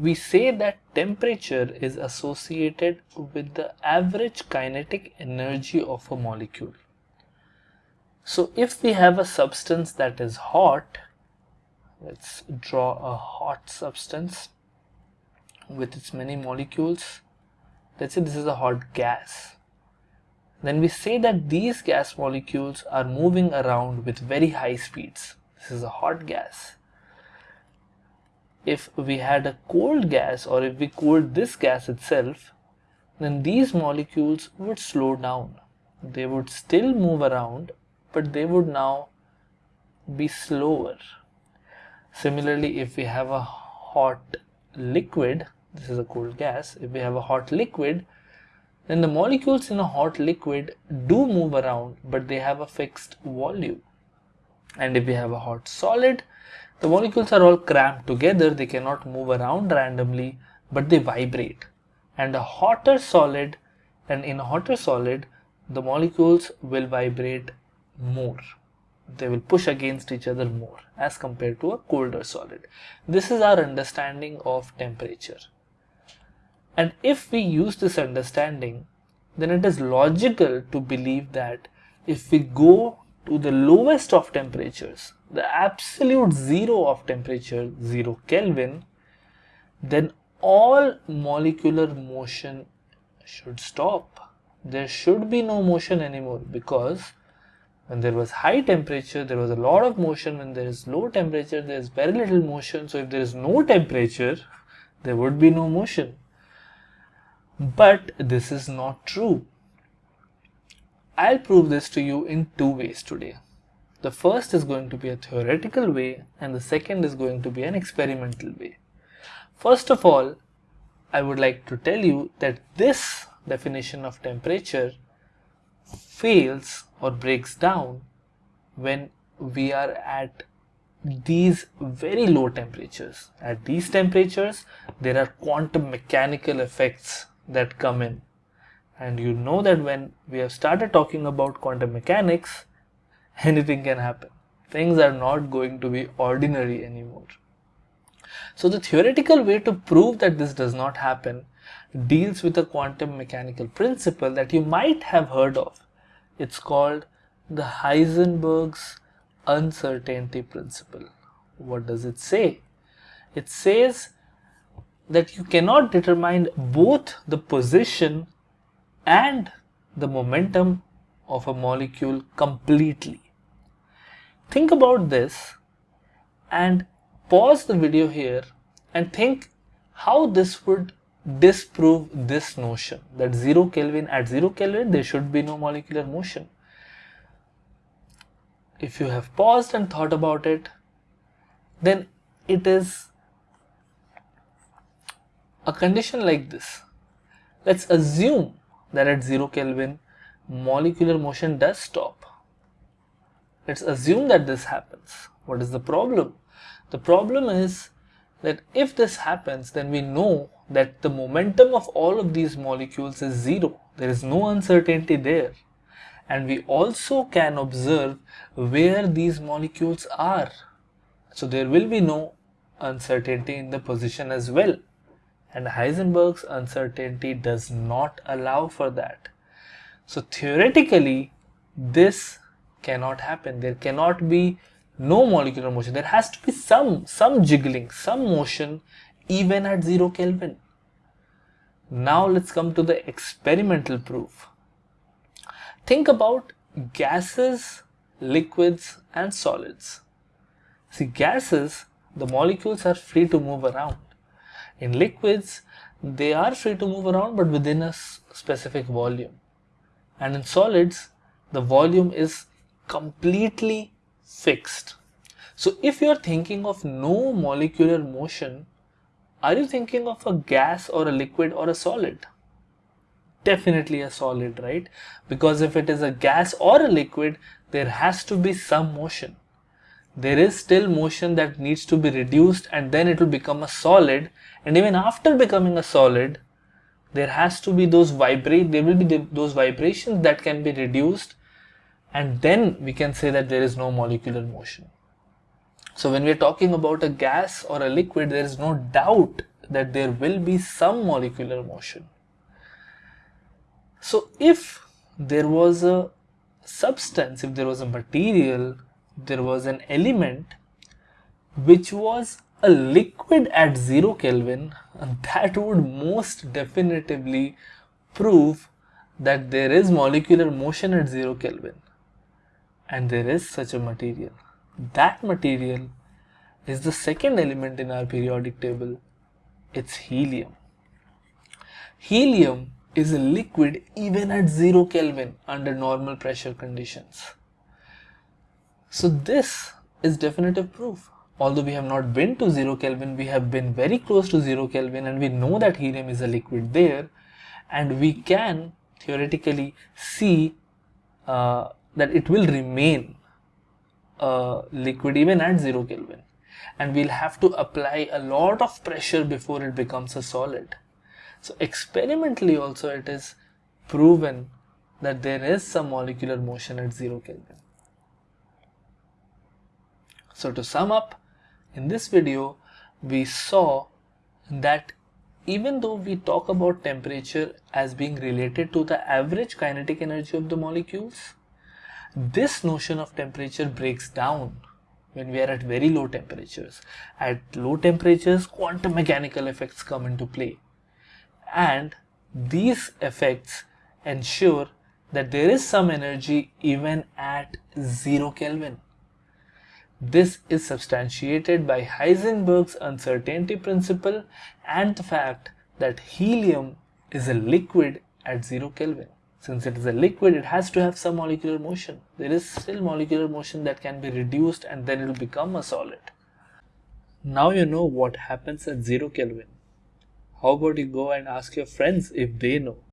we say that temperature is associated with the average kinetic energy of a molecule. So if we have a substance that is hot, let's draw a hot substance with its many molecules. Let's say this is a hot gas. Then we say that these gas molecules are moving around with very high speeds. This is a hot gas if we had a cold gas or if we cooled this gas itself, then these molecules would slow down. They would still move around, but they would now be slower. Similarly, if we have a hot liquid, this is a cold gas, if we have a hot liquid, then the molecules in a hot liquid do move around, but they have a fixed volume. And if we have a hot solid, the molecules are all cramped together, they cannot move around randomly, but they vibrate. And a hotter solid, and in a hotter solid, the molecules will vibrate more. They will push against each other more as compared to a colder solid. This is our understanding of temperature. And if we use this understanding, then it is logical to believe that if we go to the lowest of temperatures, the absolute zero of temperature, 0 Kelvin, then all molecular motion should stop. There should be no motion anymore because when there was high temperature, there was a lot of motion. When there is low temperature, there is very little motion. So if there is no temperature, there would be no motion. But this is not true. I'll prove this to you in two ways today. The first is going to be a theoretical way and the second is going to be an experimental way. First of all, I would like to tell you that this definition of temperature fails or breaks down when we are at these very low temperatures. At these temperatures, there are quantum mechanical effects that come in. And you know that when we have started talking about quantum mechanics, anything can happen. Things are not going to be ordinary anymore. So the theoretical way to prove that this does not happen deals with a quantum mechanical principle that you might have heard of. It's called the Heisenberg's uncertainty principle. What does it say? It says that you cannot determine both the position and the momentum of a molecule completely. Think about this and pause the video here and think how this would disprove this notion that 0 Kelvin at 0 Kelvin there should be no molecular motion. If you have paused and thought about it then it is a condition like this. Let's assume that at 0 Kelvin molecular motion does stop Let's assume that this happens. What is the problem? The problem is that if this happens, then we know that the momentum of all of these molecules is zero. There is no uncertainty there. And we also can observe where these molecules are. So there will be no uncertainty in the position as well. And Heisenberg's uncertainty does not allow for that. So theoretically, this cannot happen. There cannot be no molecular motion. There has to be some, some jiggling, some motion even at 0 Kelvin. Now let's come to the experimental proof. Think about gases, liquids and solids. See gases, the molecules are free to move around. In liquids, they are free to move around but within a specific volume. And in solids, the volume is completely fixed. So if you're thinking of no molecular motion, are you thinking of a gas or a liquid or a solid? Definitely a solid, right? Because if it is a gas or a liquid, there has to be some motion. There is still motion that needs to be reduced and then it will become a solid. And even after becoming a solid, there has to be those vibrate, there will be the, those vibrations that can be reduced and then we can say that there is no molecular motion. So when we are talking about a gas or a liquid, there is no doubt that there will be some molecular motion. So if there was a substance, if there was a material, there was an element which was a liquid at 0 Kelvin, and that would most definitively prove that there is molecular motion at 0 Kelvin and there is such a material. That material is the second element in our periodic table. It's helium. Helium is a liquid even at 0 Kelvin under normal pressure conditions. So this is definitive proof. Although we have not been to 0 Kelvin, we have been very close to 0 Kelvin and we know that helium is a liquid there and we can theoretically see uh, that it will remain a liquid even at 0 Kelvin and we'll have to apply a lot of pressure before it becomes a solid. So experimentally also it is proven that there is some molecular motion at 0 Kelvin. So to sum up, in this video we saw that even though we talk about temperature as being related to the average kinetic energy of the molecules, this notion of temperature breaks down when we are at very low temperatures. At low temperatures, quantum mechanical effects come into play and these effects ensure that there is some energy even at 0 Kelvin. This is substantiated by Heisenberg's uncertainty principle and the fact that helium is a liquid at 0 Kelvin. Since it is a liquid, it has to have some molecular motion. There is still molecular motion that can be reduced and then it will become a solid. Now you know what happens at 0 Kelvin. How about you go and ask your friends if they know?